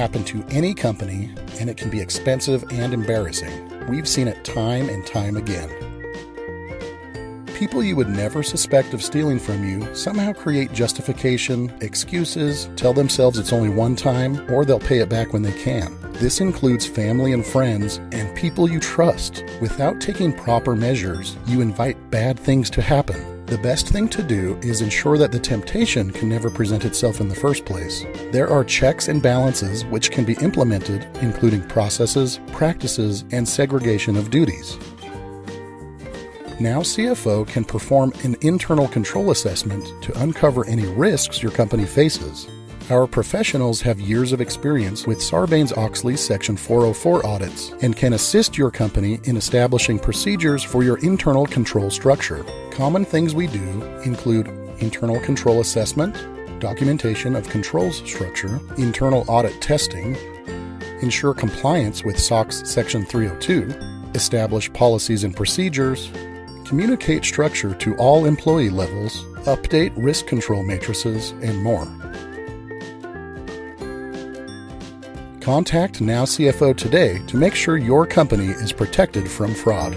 happen to any company, and it can be expensive and embarrassing. We've seen it time and time again. People you would never suspect of stealing from you somehow create justification, excuses, tell themselves it's only one time, or they'll pay it back when they can. This includes family and friends and people you trust. Without taking proper measures, you invite bad things to happen. The best thing to do is ensure that the temptation can never present itself in the first place. There are checks and balances which can be implemented, including processes, practices, and segregation of duties. Now CFO can perform an internal control assessment to uncover any risks your company faces. Our professionals have years of experience with Sarbanes Oxley Section 404 audits and can assist your company in establishing procedures for your internal control structure. Common things we do include internal control assessment, documentation of controls structure, internal audit testing, ensure compliance with SOX Section 302, establish policies and procedures, communicate structure to all employee levels, update risk control matrices, and more. Contact Now CFO today to make sure your company is protected from fraud.